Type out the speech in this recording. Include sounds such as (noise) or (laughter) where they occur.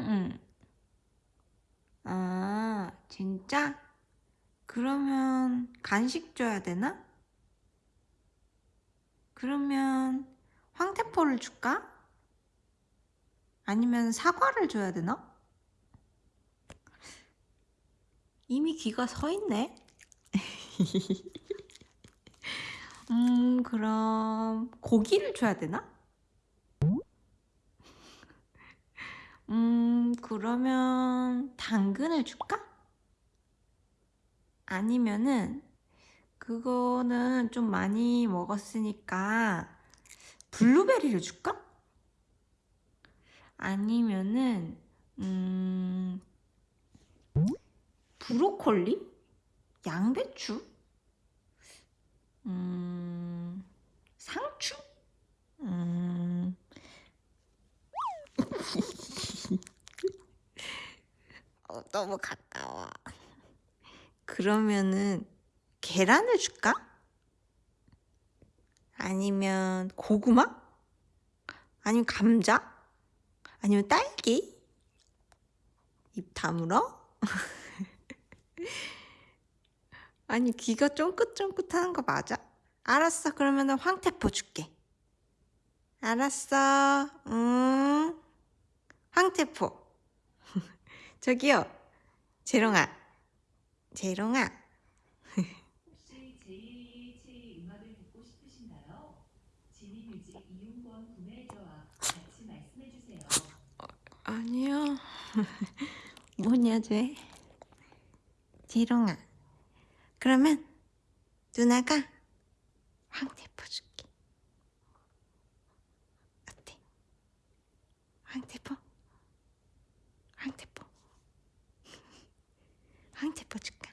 응. 아, 진짜? 그러면 간식 줘야 되나? 그러면 황태포를 줄까? 아니면 사과를 줘야 되나? 이미 귀가 서 있네. (laughs) 음, 그럼 고기를 줘야 되나? 음, 그러면 당근을 줄까? 아니면은 그거는 좀 많이 먹었으니까 블루베리를 줄까? 아니면은 음 브로콜리? 양배추? 음 상추? 음 어, 너무 가까워. 그러면은 계란을 줄까? 아니면 고구마? 아니면 감자? 아니면 딸기? 입 다물어? (laughs) 아니 귀가 쫑긋쫑긋하는 거 맞아? 알았어 그러면은 황태포 줄게 알았어 응 황태포 저기요 재롱아 재롱아 혹시 JH의 음악을 듣고 싶으신가요? 지니뮤직 이용권 구매해줘와 같이 말씀해 주세요. 아니요 (laughs) 뭐냐 쟤 재롱아 그러면 누나가 황태 포 줄게 어때? 황태포 황태포 줄까?